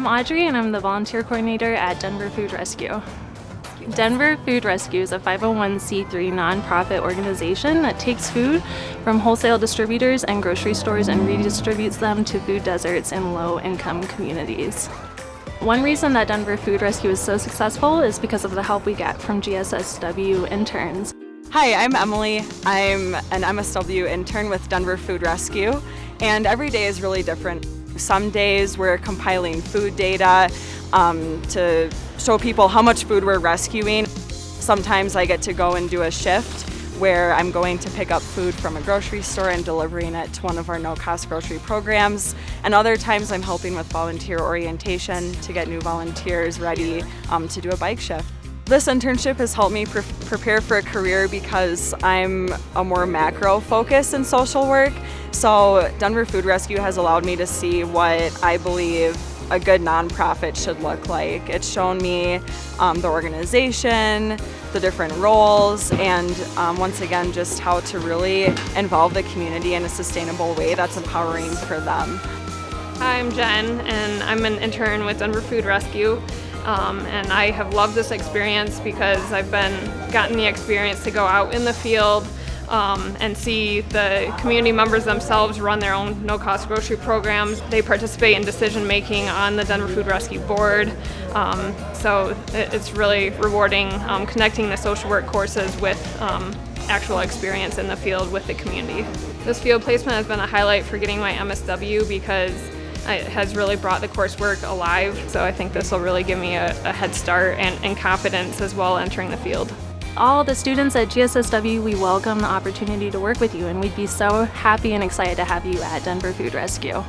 I'm Audrey and I'm the volunteer coordinator at Denver Food Rescue. Denver Food Rescue is a 501c3 nonprofit organization that takes food from wholesale distributors and grocery stores and redistributes them to food deserts in low-income communities. One reason that Denver Food Rescue is so successful is because of the help we get from GSSW interns. Hi, I'm Emily. I'm an MSW intern with Denver Food Rescue, and every day is really different. Some days we're compiling food data um, to show people how much food we're rescuing. Sometimes I get to go and do a shift where I'm going to pick up food from a grocery store and delivering it to one of our no-cost grocery programs. And other times I'm helping with volunteer orientation to get new volunteers ready um, to do a bike shift. This internship has helped me pre prepare for a career because I'm a more macro focus in social work. So Denver Food Rescue has allowed me to see what I believe a good nonprofit should look like. It's shown me um, the organization, the different roles, and um, once again, just how to really involve the community in a sustainable way that's empowering for them. Hi, I'm Jen, and I'm an intern with Denver Food Rescue. Um, and I have loved this experience because I've been gotten the experience to go out in the field, um, and see the community members themselves run their own no-cost grocery programs. They participate in decision making on the Denver Food Rescue Board. Um, so it's really rewarding um, connecting the social work courses with um, actual experience in the field with the community. This field placement has been a highlight for getting my MSW because it has really brought the coursework alive. So I think this will really give me a, a head start and, and confidence as well entering the field. All the students at GSSW, we welcome the opportunity to work with you and we'd be so happy and excited to have you at Denver Food Rescue.